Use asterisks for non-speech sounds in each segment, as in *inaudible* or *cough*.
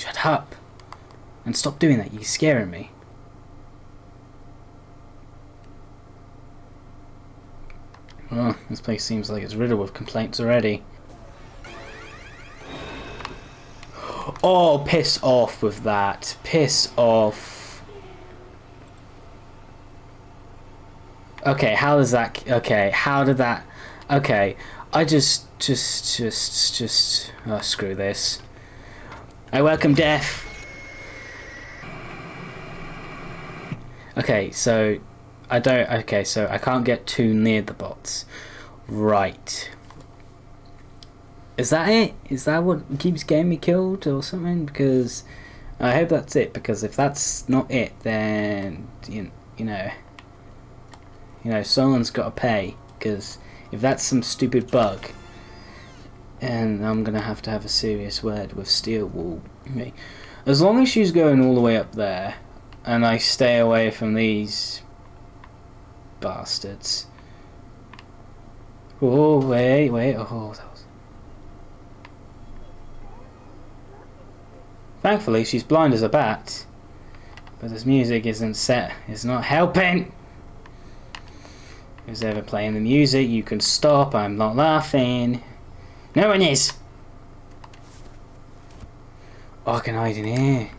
Shut up. And stop doing that, you're scaring me. Oh, this place seems like it's riddled with complaints already. Oh, piss off with that. Piss off. Okay, how does that... Okay, how did that... Okay, I just... Just, just, just... Oh, screw this. I welcome death. Okay, so... I don't... Okay, so I can't get too near the bots. Right. Is that it? Is that what keeps getting me killed or something? Because I hope that's it. Because if that's not it, then you, you know, you know, someone's got to pay. Because if that's some stupid bug, and I'm gonna have to have a serious word with Steel Wool. As long as she's going all the way up there, and I stay away from these bastards. Oh wait, wait, oh. Thankfully, she's blind as a bat. But this music isn't set. It's not helping. Who's ever playing the music? You can stop. I'm not laughing. No one is. Oh, I can hide in here.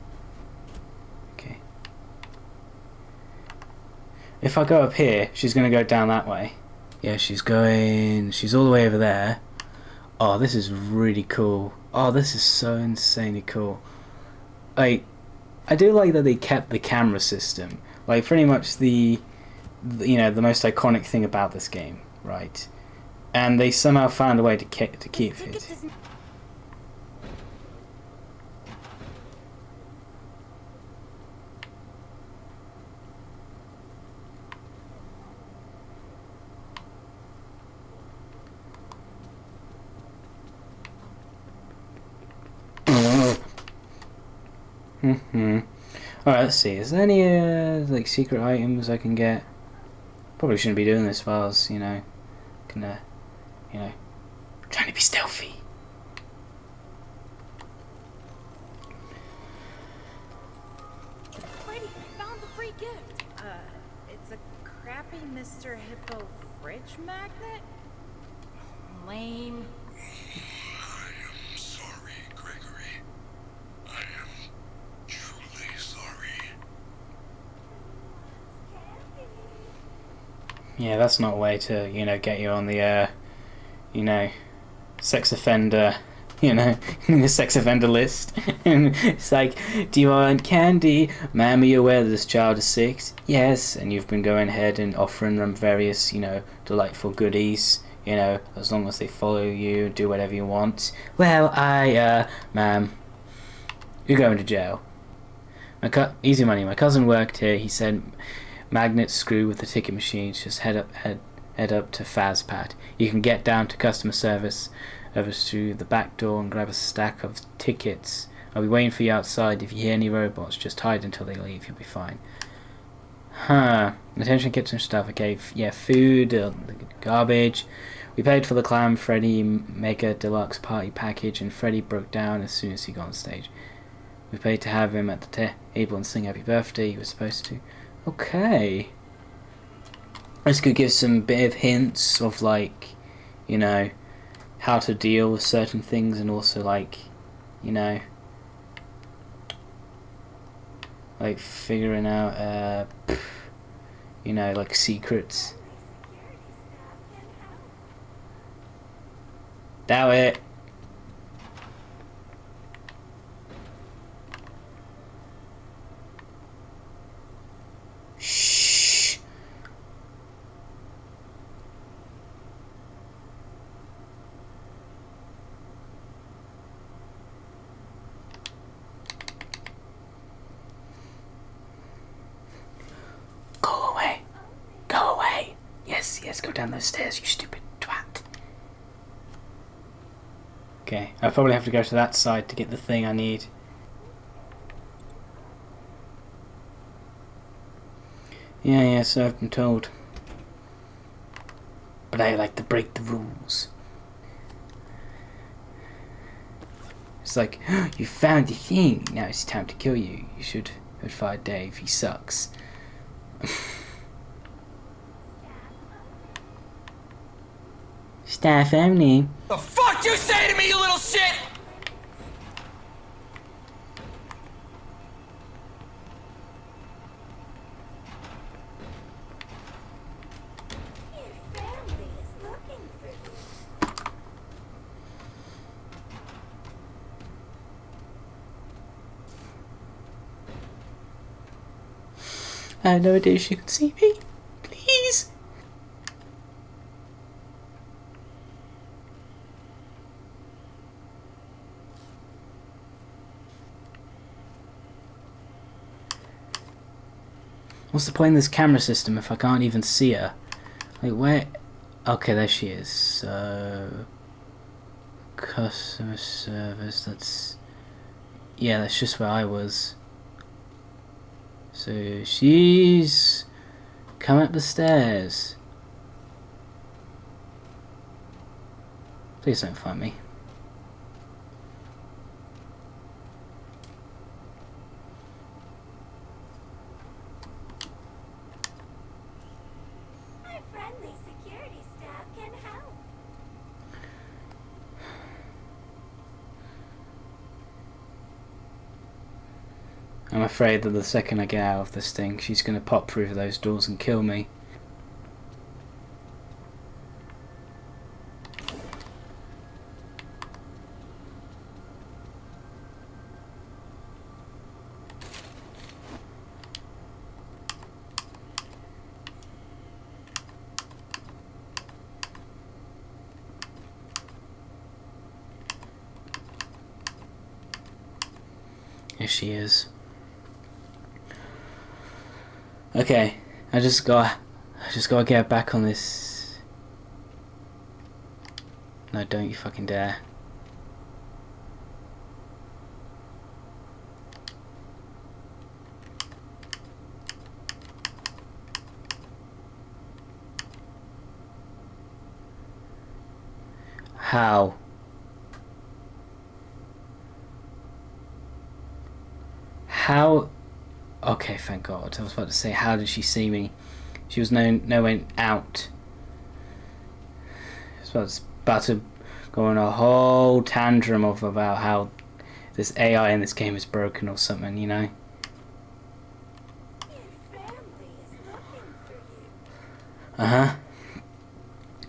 Okay. If I go up here, she's going to go down that way. Yeah, she's going... She's all the way over there. Oh, this is really cool. Oh, this is so insanely cool like I do like that they kept the camera system. Like pretty much the, the you know the most iconic thing about this game, right? And they somehow found a way to keep to keep it. Mm-hmm. Alright, let's see. Is there any, uh, like, secret items I can get? Probably shouldn't be doing this while I was, you know, can, uh, you know, trying to be stealthy. I found the free gift. Uh, it's a crappy Mr. Hippo fridge magnet? Lame. I am sorry, Gregory. I am truly sorry. Yeah, that's not a way to, you know, get you on the, uh, you know, sex offender, *laughs* you know, in the sex offender list. *laughs* and it's like, do you want candy? Ma'am, are you aware that this child is six? Yes. And you've been going ahead and offering them various, you know, delightful goodies, you know, as long as they follow you, do whatever you want. Well, I, uh, ma'am, you're going to jail. My easy money. My cousin worked here. He said magnet screw with the ticket machines. Just head up head head up to Fazpat. You can get down to customer service over through the back door and grab a stack of tickets. I'll be waiting for you outside. If you hear any robots, just hide until they leave. You'll be fine. Huh. Attention kitchen stuff. Okay. yeah, food, uh, garbage. We paid for the Clown Freddy Mega Deluxe Party package, and Freddy broke down as soon as he got on stage. We paid to have him at the table and sing Happy Birthday. He was supposed to. Okay. This could give some bit of hints of like, you know, how to deal with certain things and also like, you know, like figuring out, uh, you know, like secrets. Doubt it. Yes, go down those stairs, you stupid twat. Okay, I probably have to go to that side to get the thing I need. Yeah, yeah, so I've been told. But I like to break the rules. It's like, *gasps* you found the thing. Now it's time to kill you. You should have fired Dave. He sucks. Staff only. The fuck you say to me, you little shit? Your family is looking for you. I had no idea she could see me. Please. What's the point in this camera system if I can't even see her? Like, where? Okay, there she is. So. Customer service, that's. Yeah, that's just where I was. So she's come up the stairs. Please don't find me. My friendly security staff can help. I'm afraid that the second I get out of this thing, she's going to pop through those doors and kill me. Here she is. Okay, I just got, I just gotta get back on this. No, don't you fucking dare. How? How Okay, thank God. I was about to say, how did she see me? She was no nowhere out. I was about to, go on a whole tantrum of about how this AI in this game is broken or something, you know? Your family is looking for you. Uh huh.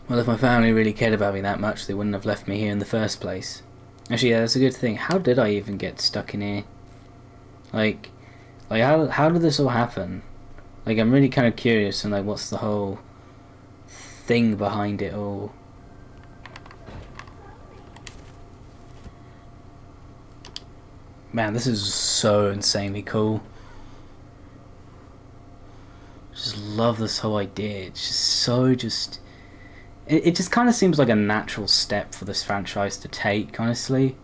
Well, if my family really cared about me that much, they wouldn't have left me here in the first place. Actually, yeah, that's a good thing. How did I even get stuck in here? Like, like how how did this all happen? Like, I'm really kind of curious, and like, what's the whole thing behind it all? Man, this is so insanely cool. Just love this whole idea. It's just so just. It, it just kind of seems like a natural step for this franchise to take, honestly.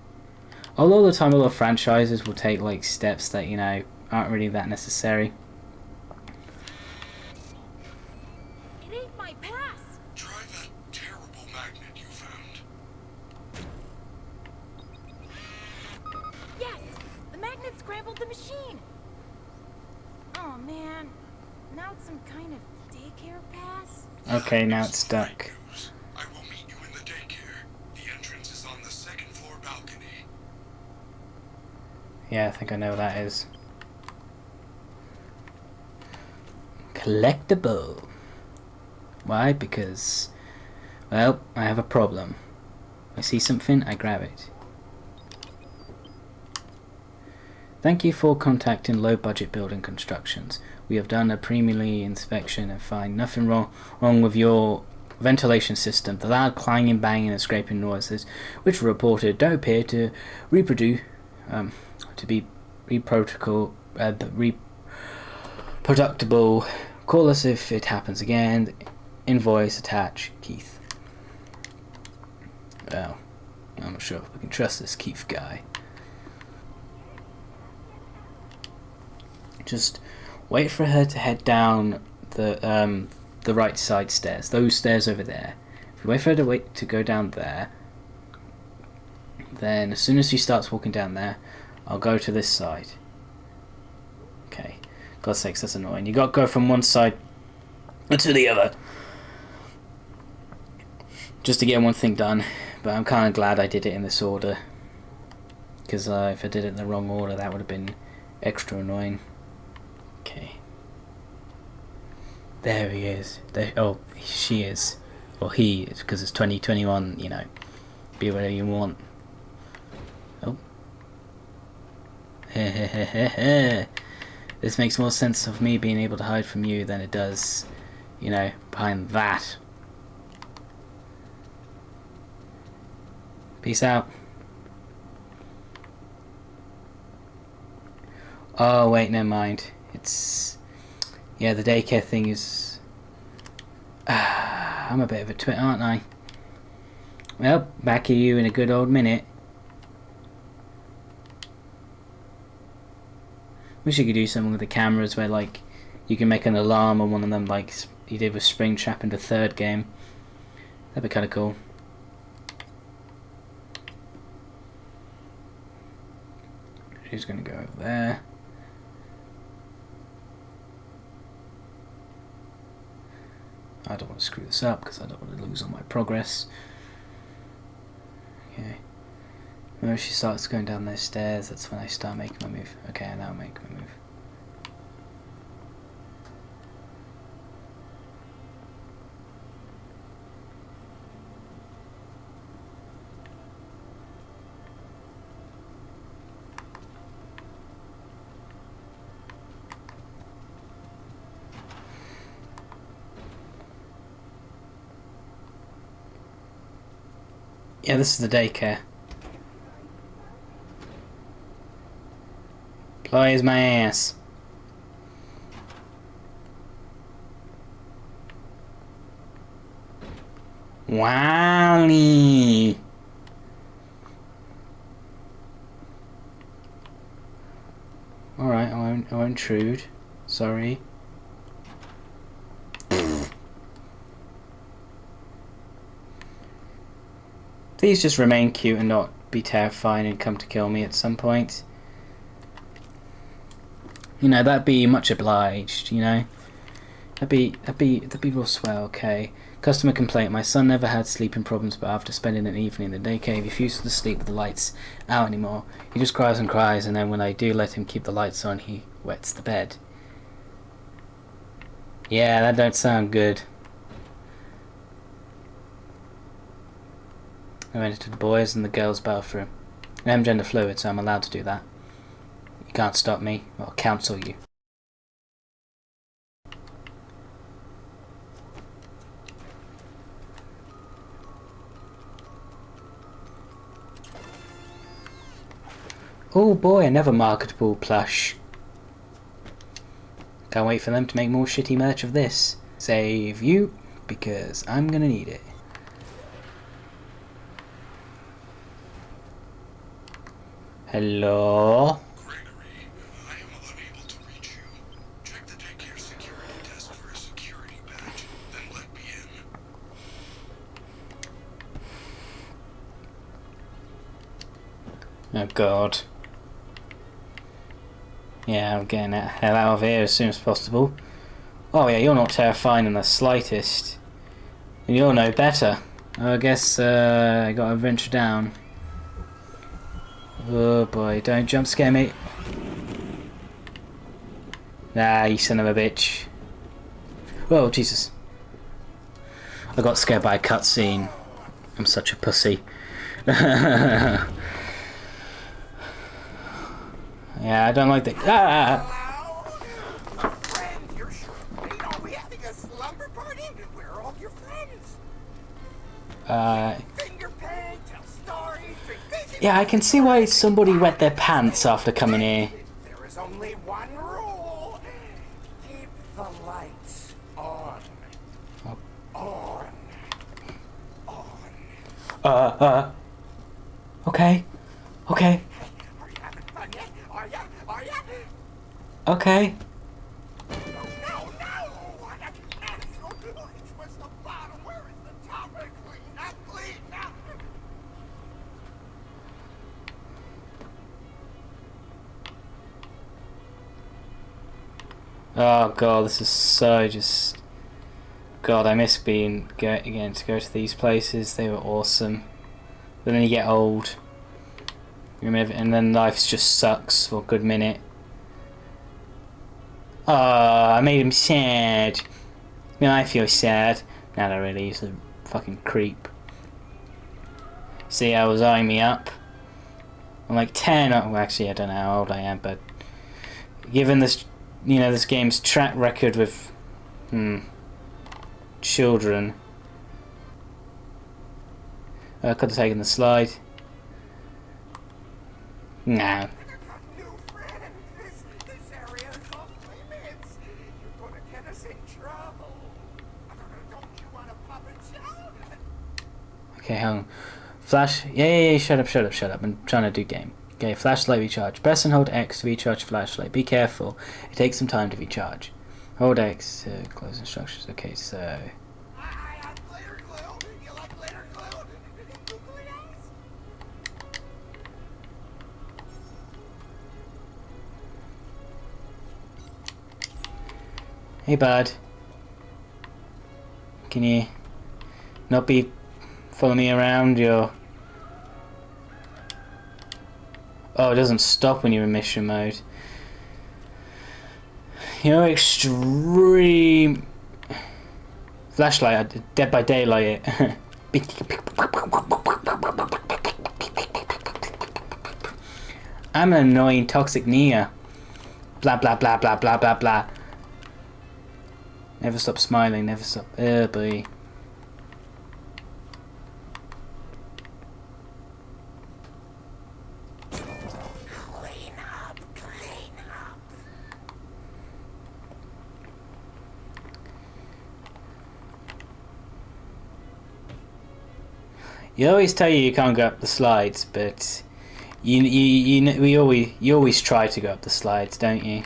A lot of the time, a lot of franchises will take like steps that you know aren't really that necessary. It ain't my pass. Try that terrible magnet you found. Yes, the magnet scrambled the machine. Oh man, now it's some kind of daycare pass. Okay, now it's is stuck. I will meet you in the daycare. The entrance is on the second floor balcony. Yeah, I think I know what that is. Collectible. Why? Because, well, I have a problem. I see something, I grab it. Thank you for contacting Low Budget Building Constructions. We have done a preliminary inspection and find nothing wrong, wrong with your ventilation system. The loud clanging, banging, and scraping noises, which were reported, don't appear to reproduce, um, to be reproducible, uh, reproductible. Call us if it happens again. Invoice attach, Keith. Well, I'm not sure if we can trust this Keith guy. Just wait for her to head down the um, the right side stairs. Those stairs over there. If you wait for her to wait to go down there, Then as soon as she starts walking down there, I'll go to this side. God's sakes, that's annoying. You got to go from one side to the other. Just to get one thing done. But I'm kind of glad I did it in this order. Because uh, if I did it in the wrong order, that would have been extra annoying. Okay. There he is. There, oh, she is. Or he, because it's 2021, you know. Be whatever you want. Oh. *laughs* this makes more sense of me being able to hide from you than it does, you know, behind that. Peace out. Oh, wait, never mind. It's... Yeah, the daycare thing is... *sighs* I'm a bit of a twit, aren't I? Well, back at you in a good old minute. Wish you could do something with the cameras where, like, you can make an alarm on one of them, like you did with Springtrap in the third game. That'd be kind of cool. She's going to go over there. I don't want to screw this up because I don't want to lose all my progress. Okay. When she starts going down those stairs, that's when I start making my move. Okay, I now make my move. Yeah, this is the daycare. Plays my ass. Wally. Alright, I won't I won't intrude. Sorry. Please just remain cute and not be terrifying and come to kill me at some point. You know, that'd be much obliged, you know? That'd be, that'd be, that'd be real swell, okay? Customer complaint, my son never had sleeping problems but after spending an evening in the daycare he refuses to sleep with the lights out anymore. He just cries and cries and then when I do let him keep the lights on he wets the bed. Yeah, that don't sound good. I went into the boys and the girls' bathroom. I am gender fluid, so I'm allowed to do that. Can't stop me. I'll counsel you. Oh boy, another marketable plush. Can't wait for them to make more shitty merch of this. Save you, because I'm gonna need it. Hello? Gregory, I am unable to reach you. Check the daycare security desk for a security badge, then let me in. Oh god. Yeah, I'm getting the hell out of here as soon as possible. Oh yeah, you're not terrifying in the slightest. And you'll know better. I guess uh, I gotta venture down. Oh boy, don't jump scare me. Nah, you son of a bitch. Oh, Jesus. I got scared by a cutscene. I'm such a pussy. *laughs* yeah, I don't like the. Ah! Friend, you're sure great. Are we having a slumber party? Where are all your friends? Uh, Finger paint, tell stories, drink bacon. yeah, I can see why somebody wet their pants after coming here. There is only one rule. Keep the lights on. On. On. Uh, uh. Okay. Okay. Okay. Oh god, this is so just... God, I miss being getting to go to these places. They were awesome. But then you get old. And then life just sucks for a good minute. Oh, I made him sad. Now I feel sad. Not really. is a fucking creep. See, I was eyeing me up. I'm like 10. Oh, actually, I don't know how old I am, but given this, you know, this game's track record with, hmm, children, I could have taken the slide. No. Okay, hang on. Flash. Yeah, yeah, yeah. Shut up, shut up, shut up. I'm trying to do game. Okay, flashlight recharge. Press and hold X to recharge flashlight. Be careful. It takes some time to recharge. Hold X to close instructions. Okay, so. Hey, bud. Can you not be me around? Your oh, it doesn't stop when you're in mission mode. You know, extreme flashlight, Dead by Daylight. I'm an annoying toxic Nea. Blah blah blah blah blah blah blah. Never stop smiling, never stop. Uh, boy. Clean up, clean up. You always tell you you can't go up the slides, but you you you we always you always try to go up the slides, don't you?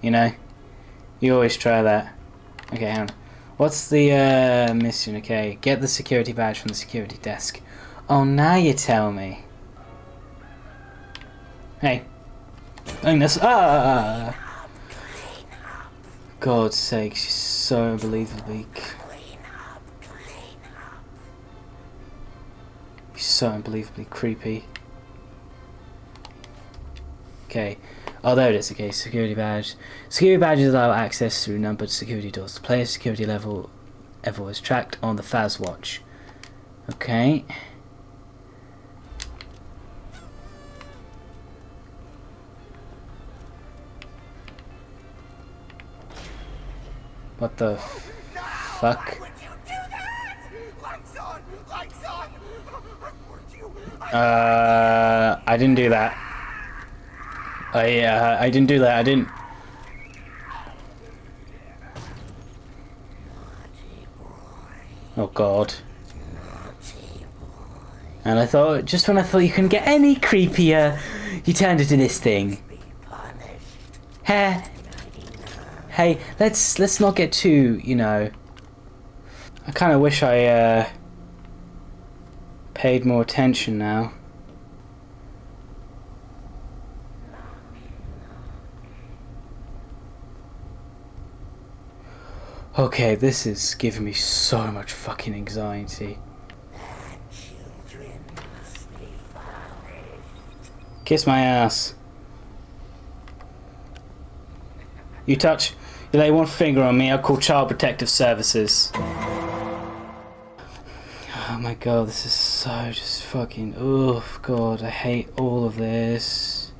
You know, you always try that. Okay, hang on. What's the uh, mission? Okay, get the security badge from the security desk. Oh, now you tell me. Hey, doing this. Ah! God's sake, she's so unbelievably. So unbelievably creepy. Okay. Oh, there it is. Okay, security badge. Security badges allow access through numbered security doors. The player's security level level is tracked on the Faz watch. Okay. What the oh, f- fuck? Why would you do that? Lights on, lights on. Uh, I didn't do that. I uh, I didn't do that. I didn't. Oh God. And I thought, just when I thought you couldn't get any creepier, you turned into this thing. Hey, hey, let's let's not get too, you know. I kind of wish I uh, paid more attention now. Okay, this is giving me so much fucking anxiety. Kiss my ass. You touch, you lay one finger on me, I'll call Child Protective Services. Oh my god, this is so just fucking. Oh god, I hate all of this.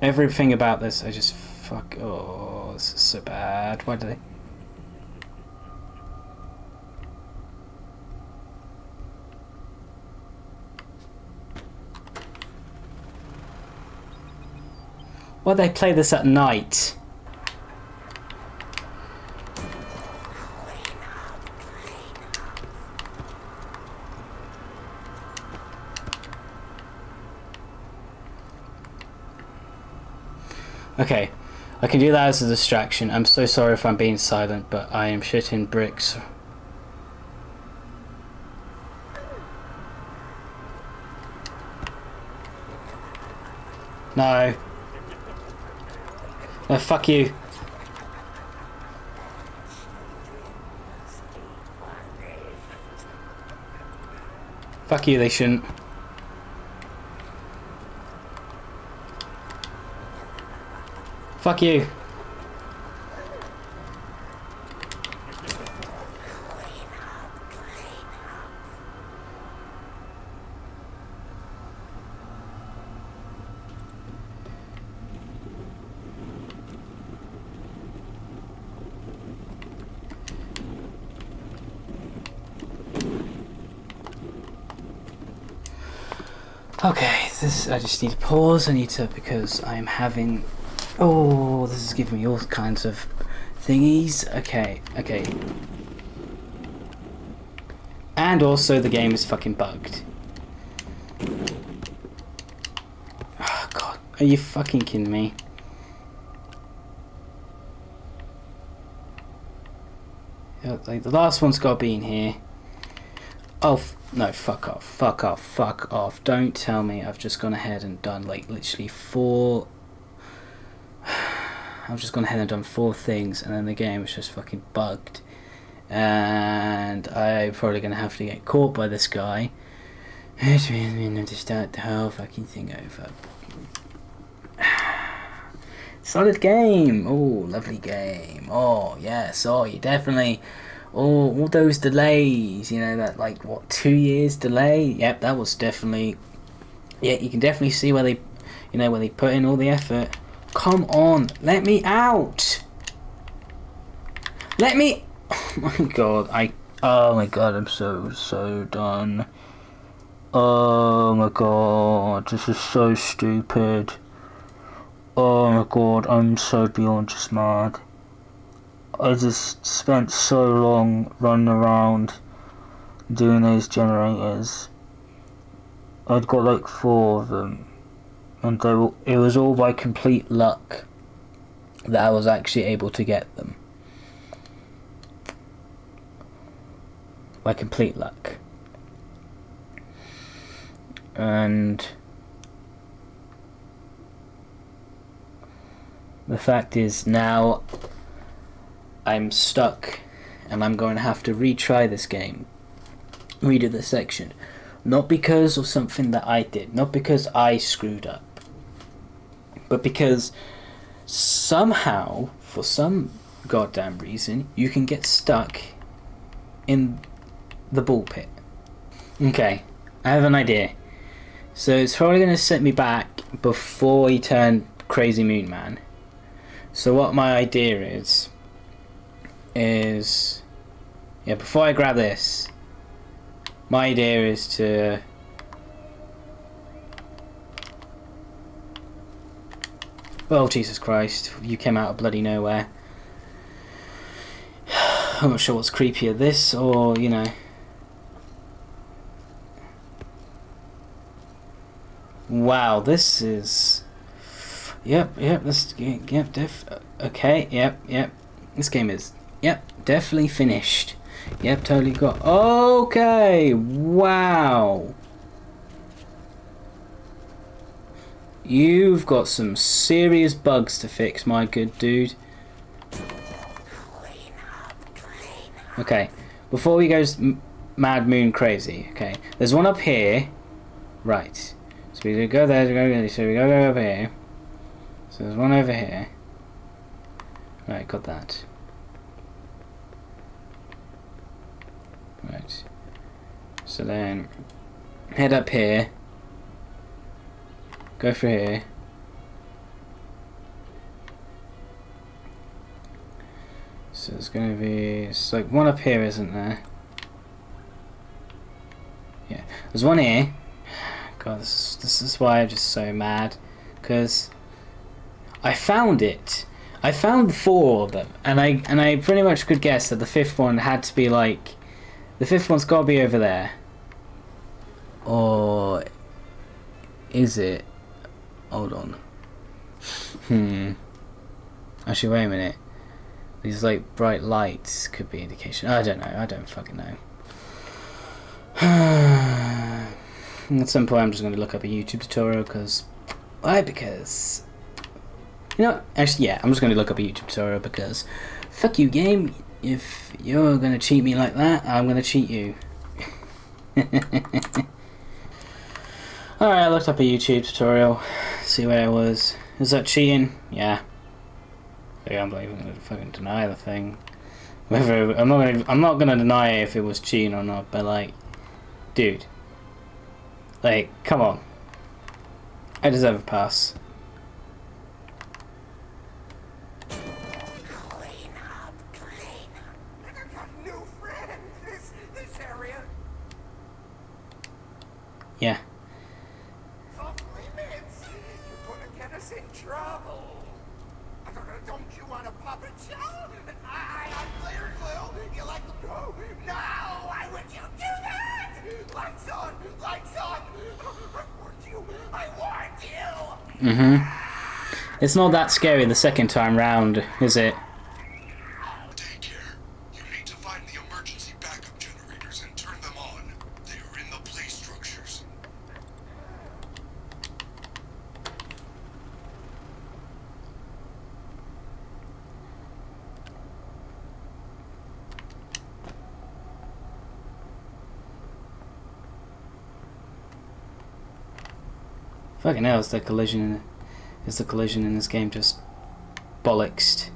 Everything about this, I just fuck. Oh, this is so bad. Why do they? Why do they play this at night? Okay, I can do that as a distraction. I'm so sorry if I'm being silent, but I am shitting bricks. No. Uh, fuck you. Fuck you, they shouldn't. Fuck you. Okay, this I just need to pause. I need to because I'm having. Oh, this is giving me all kinds of thingies. Okay, okay. And also, the game is fucking bugged. Oh god, are you fucking kidding me? Yeah, Like the last one's got to be in here. Oh no! Fuck off! Fuck off! Fuck off! Don't tell me I've just gone ahead and done like literally four. I've just gone ahead and done four things, and then the game is just fucking bugged, and I'm probably gonna have to get caught by this guy. Which means we have to start the whole fucking thing over. *sighs* Solid game. Oh, lovely game. Oh yes. Oh, you definitely. Oh, all those delays, you know, that like what two years delay? Yep, that was definitely. Yeah, you can definitely see where they, you know, where they put in all the effort. Come on, let me out. Let me. Oh my god, I. Oh my god, I'm so so done. Oh my god, this is so stupid. Oh my god, I'm so beyond just mad. I just spent so long running around doing those generators. I'd got like four of them, and were, it was all by complete luck that I was actually able to get them. By complete luck. And the fact is now I'm stuck and I'm going to have to retry this game. Redo this section. Not because of something that I did, not because I screwed up, but because somehow, for some goddamn reason, you can get stuck in the ball pit. Okay, I have an idea. So it's probably going to set me back before he turned Crazy Moon Man. So what my idea is is yeah before I grab this my idea is to oh Jesus Christ you came out of bloody nowhere *sighs* I'm not sure what's creepier this or you know wow this is yep yep this yep def okay yep yep this game is Yep, definitely finished. Yep, totally got. Okay, wow. You've got some serious bugs to fix, my good dude. Okay, before he goes mad moon crazy, okay, there's one up here. Right. So we go there, we go, so we go over here. So there's one over here. Right, got that. Right. So then head up here. Go for here. So there's going to be it's like one up here, isn't there? Yeah, there's one here. God, this is, this is why I'm just so mad, because I found it. I found four of them, and I and I pretty much could guess that the fifth one had to be like the fifth one's got to be over there. Or is it? Hold on. Hmm. Actually, wait a minute. These like bright lights could be indication. I don't know. I don't fucking know. *sighs* At some point, I'm just going to look up a YouTube tutorial because why? Because You know, actually, yeah, I'm just going to look up a YouTube tutorial because fuck you, game. If you're going to cheat me like that, I'm going to cheat you. *laughs* Alright, I looked up a YouTube tutorial, see where it was. Is that cheating? Yeah. Yeah, I'm not even gonna fucking deny the thing. Whether I'm not gonna I'm not gonna deny if it was cheating or not, but like dude. Like, come on. I deserve a pass. Clean *laughs* Mm-hmm. It's not that scary the second time round, is it? Daycare. You need to find the emergency backup generators and turn them on. They are in the play structures. Is the collision is the collision in this game just bollocks?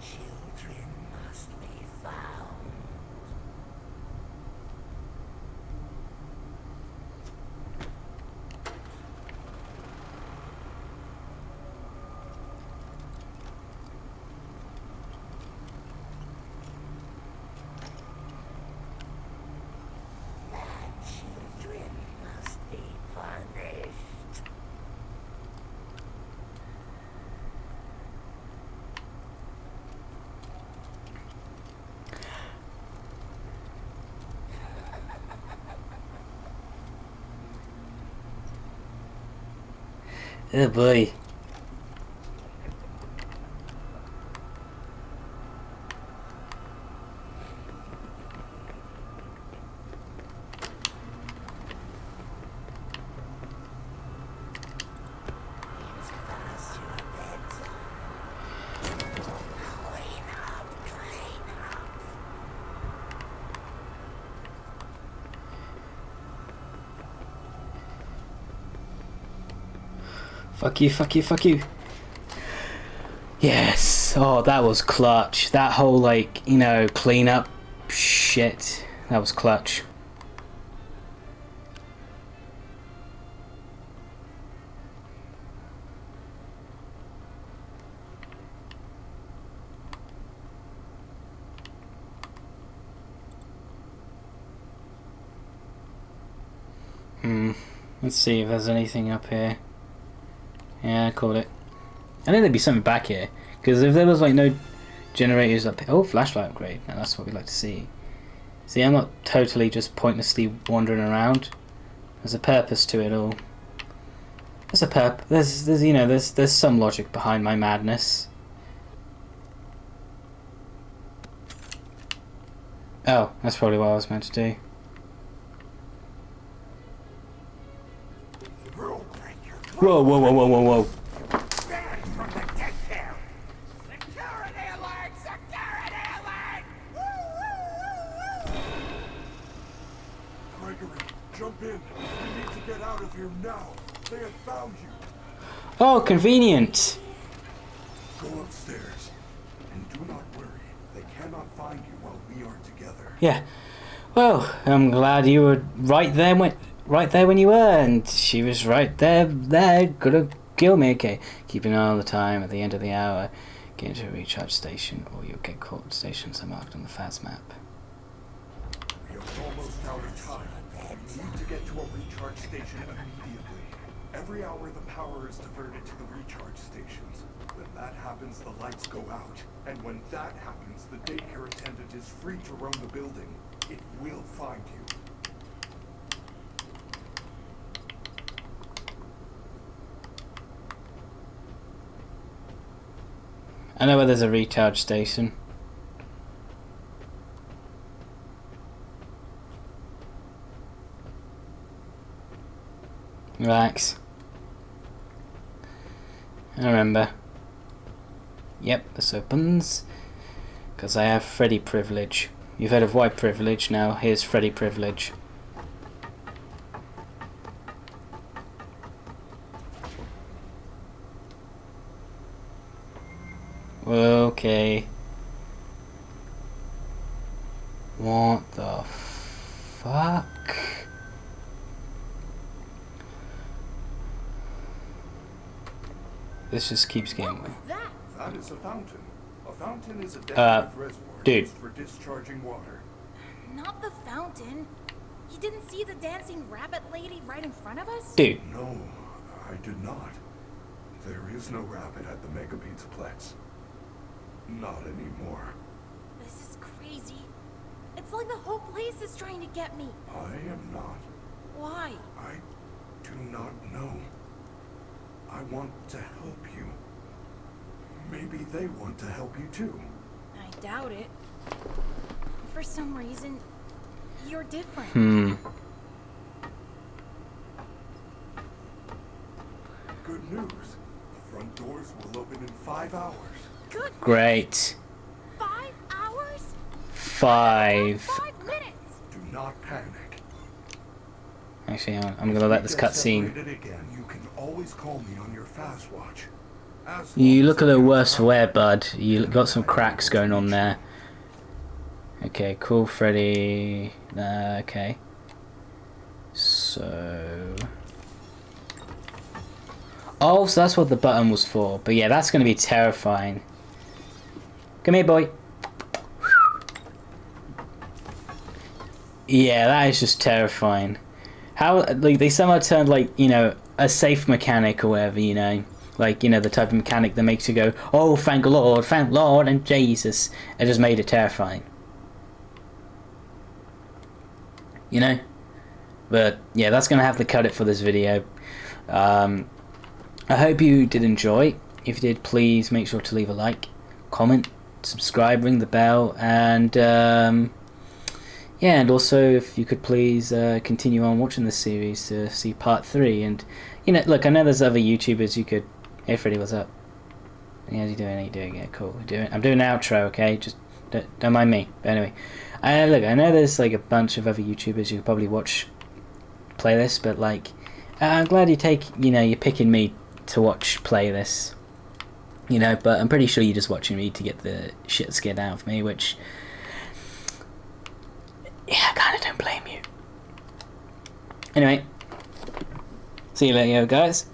Children must be found. Children must be punished. Oh boy. Past your bedtime. Clean up, clean up. Fuck you, fuck you, fuck you. Yes. Oh, that was clutch. That whole, like, you know, clean up shit. That was clutch. Hmm. Let's see if there's anything up here. Yeah, I called it. I think there'd be something back here. Because if there was like no generators up here. Oh, flashlight upgrade. Now that's what we like to see. See, I'm not totally just pointlessly wandering around. There's a purpose to it all. There's a perp. There's, there's, you know, there's, there's some logic behind my madness. Oh, that's probably what I was meant to do. Here now. They have found you. Oh, convenient. Go upstairs. And do not worry. They cannot find you while we are together. Yeah. Well, I'm glad you were right there when right there when you were, and she was right there there, gonna kill me. Okay. Keep an eye on the time at the end of the hour. Get into a recharge station or you'll get caught. Stations are marked on the FAS map. We are almost out of time. Need to get to a recharge station immediately. Every hour the power is diverted to the recharge stations. When that happens, the lights go out. And when that happens, the daycare attendant is free to roam the building. It will find you. I know where there's a recharge station. Relax. I remember. Yep, this opens. Because I have Freddy privilege. You've heard of white privilege, now here's Freddy privilege. Okay. What the fuck? This just keeps getting What me. that? That is a fountain. A fountain is a Uh, reservoir dude. for discharging water. Not the fountain. You didn't see the dancing rabbit lady right in front of us? Dude, No, I did not. There is no rabbit at the Mega Pizzaplex. Not anymore. This is crazy. It's like the whole place is trying to get me. I am not. Why? I do not know. I want to help you. Maybe they want to help you too. I doubt it. For some reason, you're different. hmm. Good news. The front doors will open in five hours. Great. Five hours? Five. Five minutes. Do not panic. Actually, I'm gonna let this If we get cutscene. you can always call me on your Faz-Watch. You look a little worse for wear, bud. You got some cracks going on there. Okay, cool, Freddy. Uh, okay. So. Oh, so that's what the button was for. But yeah, that's gonna be terrifying. Come here, boy. Yeah, that is just terrifying. How like they somehow turned like you know a safe mechanic or whatever you know, like you know the type of mechanic that makes you go, oh thank Lord, thank Lord and Jesus, it just made it terrifying. You know, but yeah, that's gonna have to cut it for this video. Um, I hope you did enjoy. If you did, please make sure to leave a like, comment, subscribe, ring the bell, and. Um, yeah, and also if you could please uh, continue on watching this series to see part three. And you know, look, I know there's other YouTubers you could. Hey, Freddy, what's up? How's you doing? How you doing? Yeah, cool. We're doing. I'm doing an outro, okay? Just don't, don't mind me. But anyway, I look. I know there's like a bunch of other YouTubers you could probably watch play this, but like, I'm glad you take. You know, you're picking me to watch play this. You know, but I'm pretty sure you're just watching me to get the shit scared out of me, which yeah, I kind of don't blame you. Anyway, see you later, guys.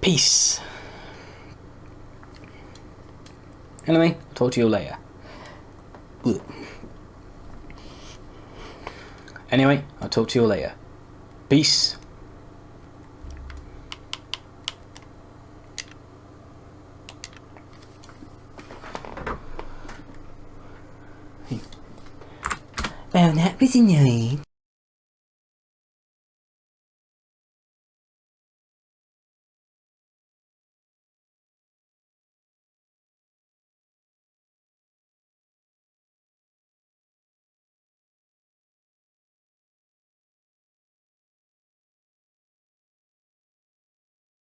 Peace. Anyway, talk to you later. Ugh. Anyway, I'll talk to you later. Peace. Annoying.